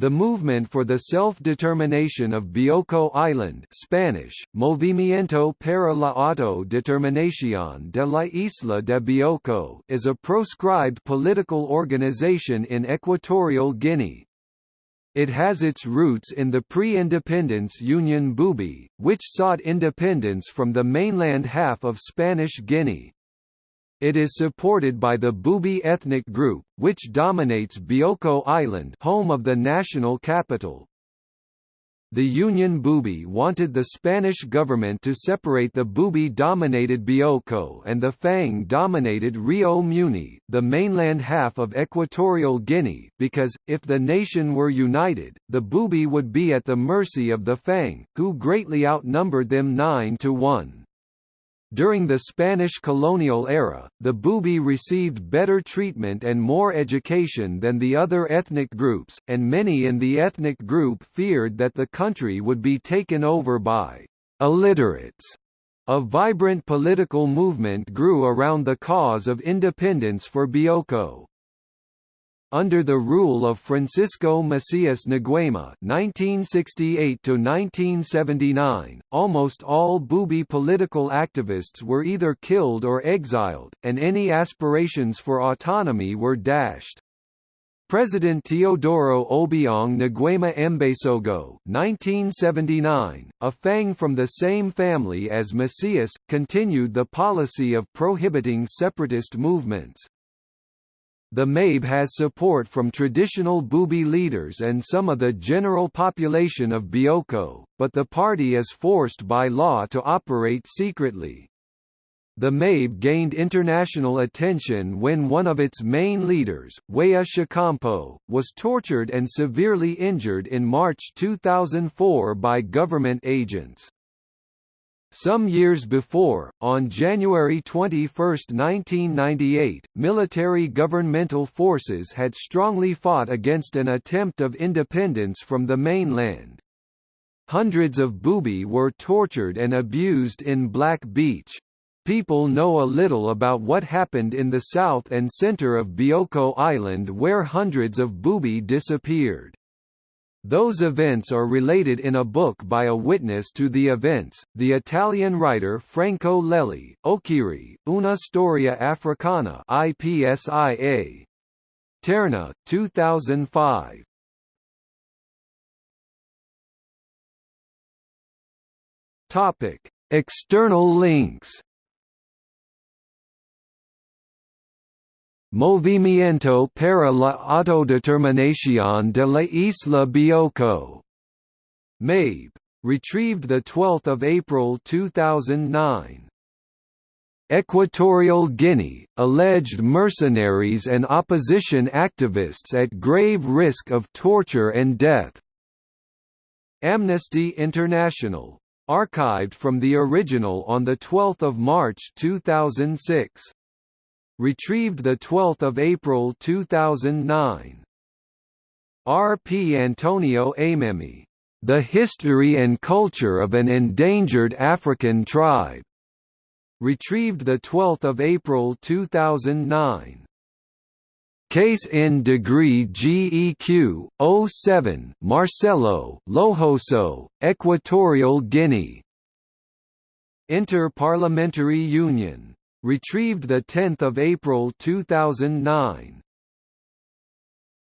The movement for the self-determination of Bioko Island Spanish, Movimiento para la autodeterminación de la isla de Bioko is a proscribed political organization in Equatorial Guinea. It has its roots in the pre-independence Union Bubi, which sought independence from the mainland half of Spanish Guinea. It is supported by the Bubi ethnic group, which dominates Bioko Island home of the national capital. The Union Bubi wanted the Spanish government to separate the Bubi-dominated Bioko and the Fang-dominated Rio Muni, the mainland half of Equatorial Guinea, because, if the nation were united, the Bubi would be at the mercy of the Fang, who greatly outnumbered them 9 to 1. During the Spanish colonial era, the Bubi received better treatment and more education than the other ethnic groups, and many in the ethnic group feared that the country would be taken over by illiterates. A vibrant political movement grew around the cause of independence for Bioko. Under the rule of Francisco Macias Nguema (1968–1979), almost all Bubi political activists were either killed or exiled, and any aspirations for autonomy were dashed. President Teodoro Obiang Nguema Mbasogo (1979), a Fang from the same family as Macias, continued the policy of prohibiting separatist movements. The MABE has support from traditional Bubi leaders and some of the general population of Bioko, but the party is forced by law to operate secretly. The MABE gained international attention when one of its main leaders, Weja Chicampo, was tortured and severely injured in March 2004 by government agents. Some years before, on January 21, 1998, military governmental forces had strongly fought against an attempt of independence from the mainland. Hundreds of Bubi were tortured and abused in Black Beach. People know a little about what happened in the south and center of Bioko Island where hundreds of Bubi disappeared. Those events are related in a book by a witness to the events, the Italian writer Franco Lelli, Okiri, Una Storia Africana IPSIA. Terna, 2005. Topic: External links Movimiento para la autodeterminación de la Isla Bioko. MABE. Retrieved 12 April 2009. Equatorial Guinea, alleged mercenaries and opposition activists at grave risk of torture and death. Amnesty International. Archived from the original on 12 March 2006 retrieved 12 April 2009. R. P. Antonio Aymemí. The History and Culture of an Endangered African Tribe. Retrieved 12 April 2009. Case in degree GEQ 07 Marcelo Lohoso Equatorial Guinea Inter-Parliamentary Union Retrieved 10 April 2009